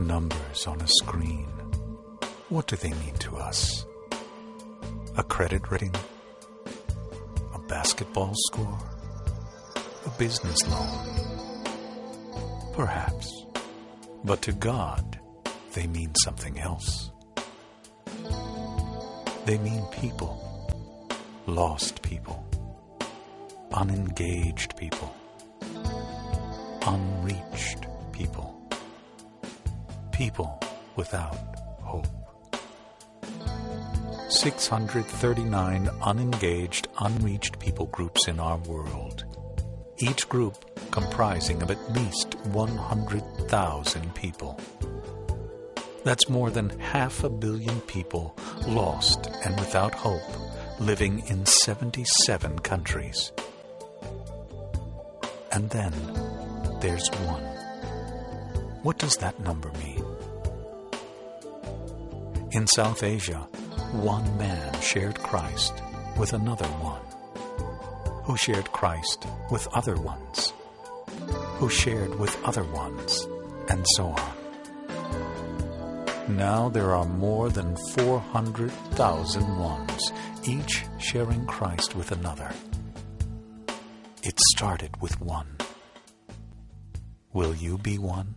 numbers on a screen. What do they mean to us? A credit rating? A basketball score? A business loan? Perhaps. But to God, they mean something else. They mean people. Lost people. Unengaged people. Unreached. People without hope. 639 unengaged, unreached people groups in our world. Each group comprising of at least 100,000 people. That's more than half a billion people lost and without hope, living in 77 countries. And then there's one. What does that number mean? In South Asia, one man shared Christ with another one, who shared Christ with other ones, who shared with other ones, and so on. Now there are more than 400,000 ones, each sharing Christ with another. It started with one. Will you be one?